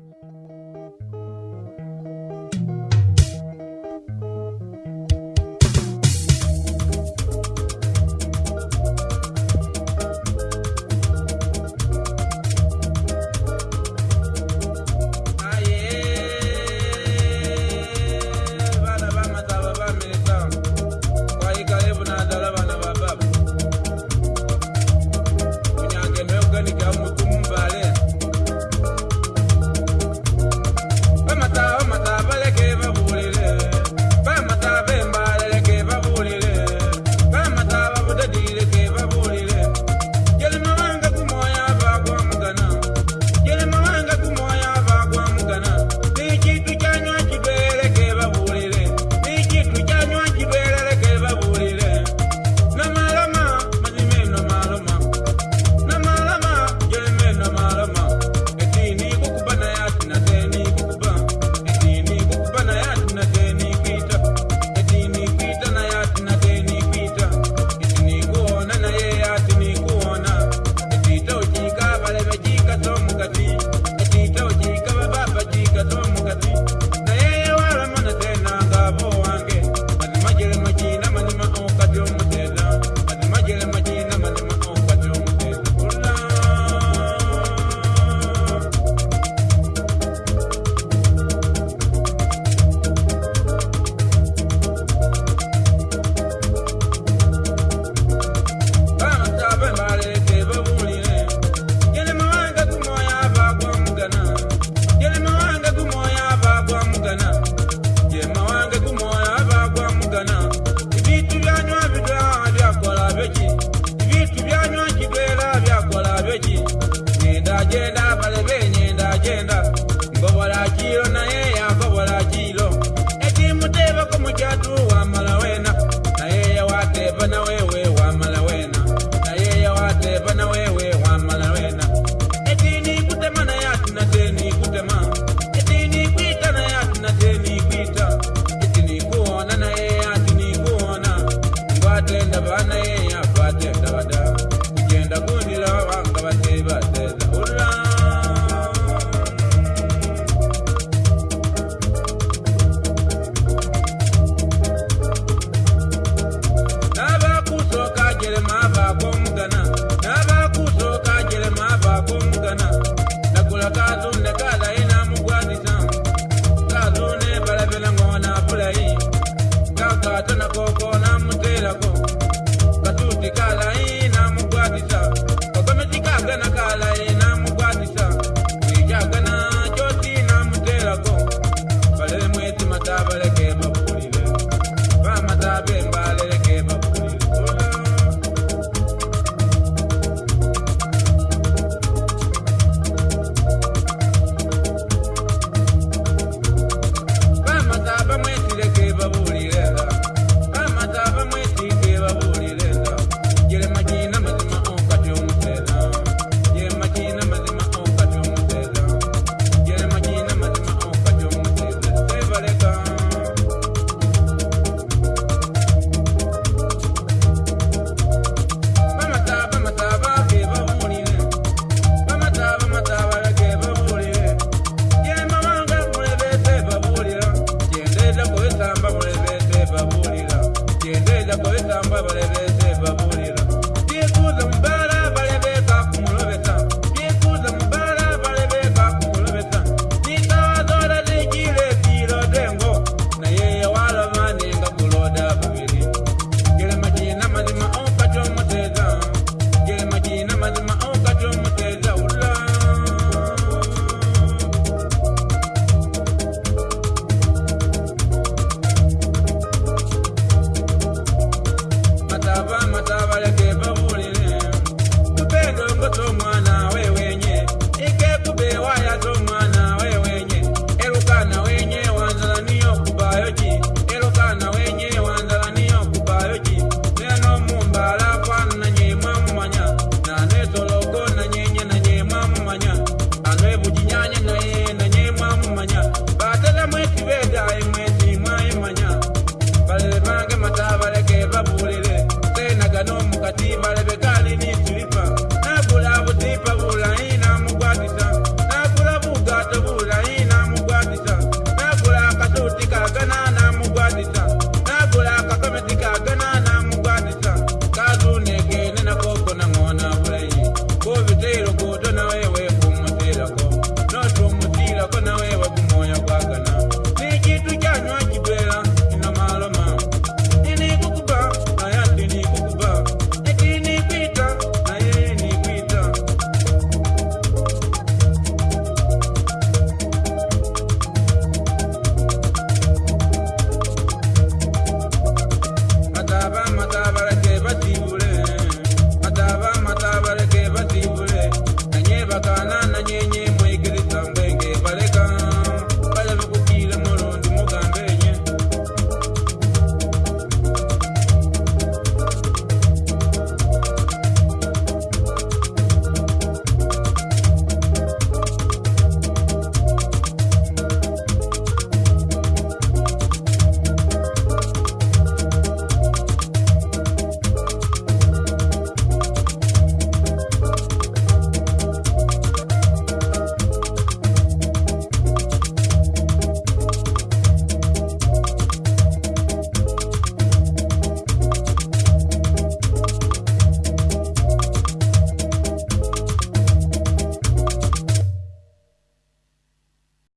Música you not. I don't know. ndakoenda amba vareveze vabu